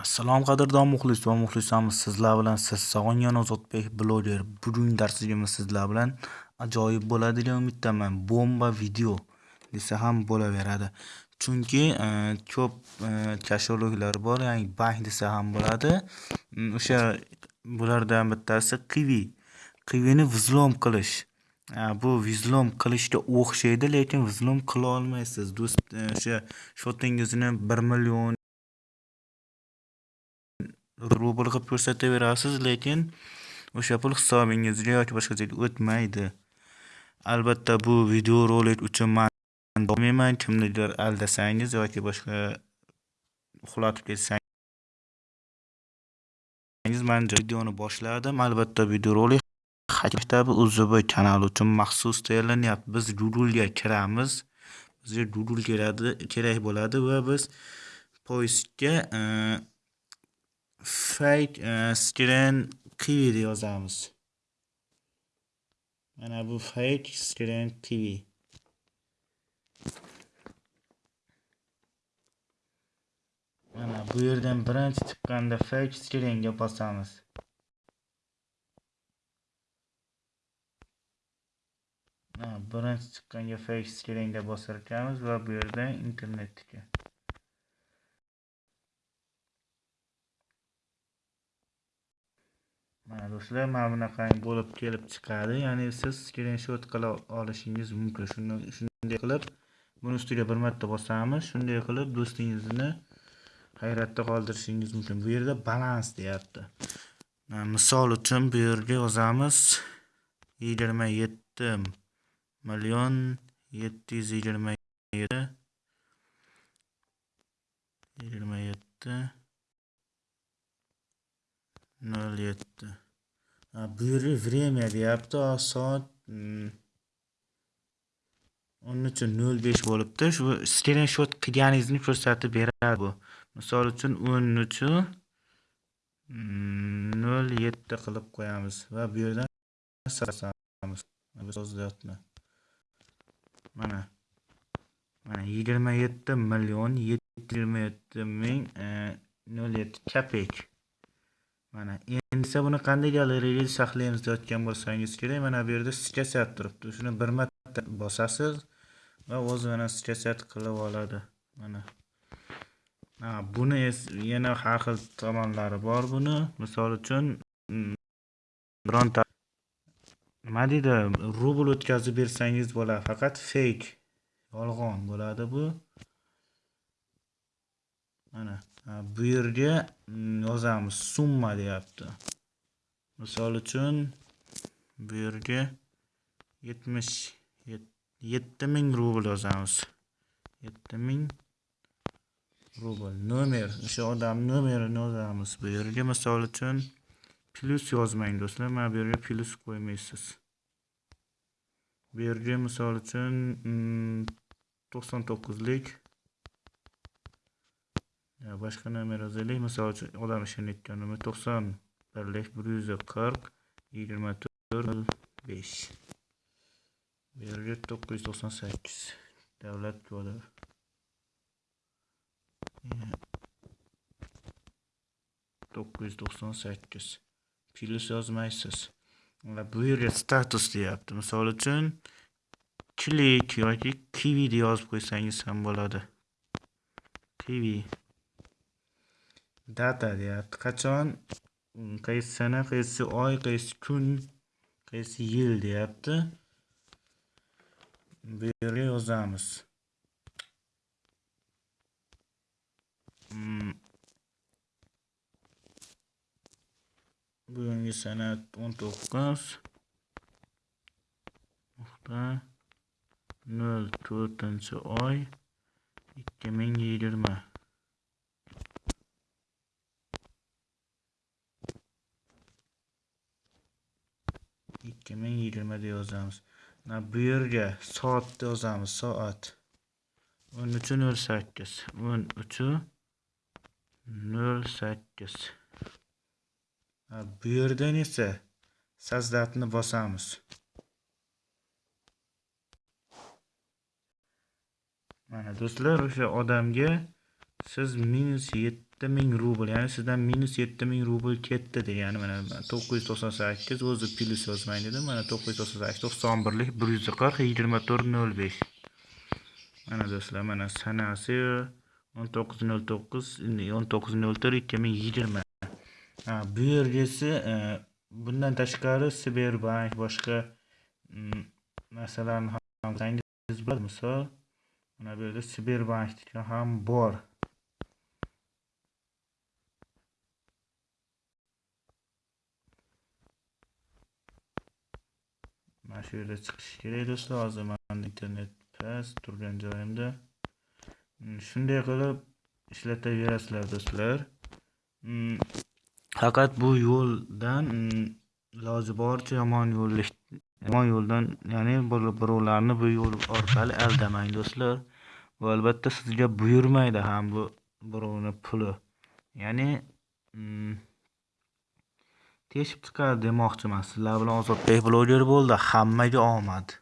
Assalom qadrdon muxlis va muxlisamiz sizlar bilan siz Sog'ingan Ozodbek bloger. Bugun darsligimiz sizlar bilan ajoyib bo'ladi degan umiddaman. Bomba video desa ham bo'laveradi. Chunki e, ko'p e, kasholuklar bor, ya'ni bank desa ham bo'ladi. Mm, o'sha bulardan bittasi qivi. Qivini vzlom qilish. Bu vzlom qilishga o'xshaydi, lekin vizlom qila olmaysiz. Do'st, e, o'sha shotingizni 1 million rubl qilib ko'rsataverasiz lekin o'sha pul hisobingizga yoki boshqa joyga o'tmaydi. Albatta bu videorolik uchun man olmayman kimnidir aldasangiz yoki boshqa uxlatib ketsangiz man videoni boshladim. Albatta videorolik maktabi uzb kanali uchun maxsus tayyorlanyapti. Biz googlega kiramiz. Bizga google keladi kerak bo'ladi va biz poyistga fake uh, e, screen kiwi deb yozamiz mana bu fake screen kiwi. Mana bu yerdan birinchi chiqqanda fake screenga bosamiz. Birinchi chiqqanga fake screenga bosar ekanmiz va bu yerdan internetga. Mana do'stlar mana bunaqangi bo'lib kelib chiqadi. Ya'ni siz skrinshot qila olishingiz mumkin. Shunday qilib buni ustiga bir marta bosamiz. Shunday qilib do'stingizni hayratda qoldirishingiz mumkin. Bu yerda balans deyapti. Misol uchun bu yerga yozamiz yigirma yetti million yetti yuz yigirma yetti yigirma yetti nol yetti bu время deyapti soat o'n uch nol besh bo'libdi shu skrinshot qilganingizni ko'rsatib beradi bu misol uchun o'n uch nol yetti qilib qo'yamiz va bu yerdan mana mana yigirma yetti million yetti yigirma yetti ming nol yetti mana endi esa buni qanday galereyada saqlaymiz deyotgan bo'lsangiz kerak mana bu yerda skачать turibdi. Shuni bir marta bosasiz va o'zi mana skачать qilib oladi. Mana buni yana har xil tomonlari bor buni. Misol uchun bironta nima deydi rubl o'tkazib bersangiz bo'ladi faqat fake yolg'on bo'ladi bu. Mana bu yerga mm, yozamiz summa deyapti. Misol uchun bu yerga yetmish yetti ming rubl yozamiz. Yetti ming rubl nomer o'sha odam nomerini yozamiz bu yerga. Misol uchun plyus yozmang do'stlar mana bu yerga plyus qo'ymaysiz. Bu yerga misol uchun mm, to'qson to'qqizlik boshqa nomer yozaylik misol uchun odam ishonayotgan nomer to'qson birlik bir yuz qirq yigirma to'rt besh bu yerga to'qqiz yuz to'qson sakkiz davlat kodi to'qqiz yuz to'qson sakkiz plyus yozmaysiz bu yerga status deyapti misol uchun klik yoki kivi deb yozib qo'ysangiz ham bo'ladi kivi data deyapti qachon? Mm, qaysi sana qaysi oy qaysi kun qaysi yil deyapti. Bu yerga yozamiz mm. bugungi sana o'n to'qqiz. Nuqta nol to'rtinchi oy ikki ming yigirma. Ikki ming yigirma deb yozamiz bu yerga soatni yozamiz soat. O'n uchi nol sakkiz. O'n uchi nol sakkiz. Bu yerdan esa sazdatni bosamiz? Mana do'stlar o'sha odamga siz minus yetti ming rubl ya'ni sizdan minus yetti ming rubl ketdi degani mana to'qqiz yuz to'qson sakkiz o'zi plyus yozmang dedim. Mana to'qqiz yuz to'qson sakkiz to'qson birlik bir yuz qirq yigirma to'rt nol besh. Mana do'stlar mana sanasi o'n to'qqiz nol to'qqiz o'n to'qqiz nol to'rt ikki ming yigirma. Bu yergisi e, bundan tashqari sberbank boshqa mm, ham qilsangiz bo'ladi misol mana bu yerda sberbankniki ham bor. Mana shu yerda chiqishi kerak do'stlar. Hozir mani internet past turgan joyimda. Mm, shunday qilib ishlataverasizlar do'stlar. Mm, faqat bu yo'ldan mm, iloji boricha yomon yo'l yomon yo'ldan ya'ni birovlarni bu yo'l orqali aldamang do'stlar. Bu albatta sizga buyurmaydi ham bu birovni puli. Ya'ni teshib chiqadi demoqchiman. Sizlar bilan ozodbek bloger bo'ldi. Hammaga omad.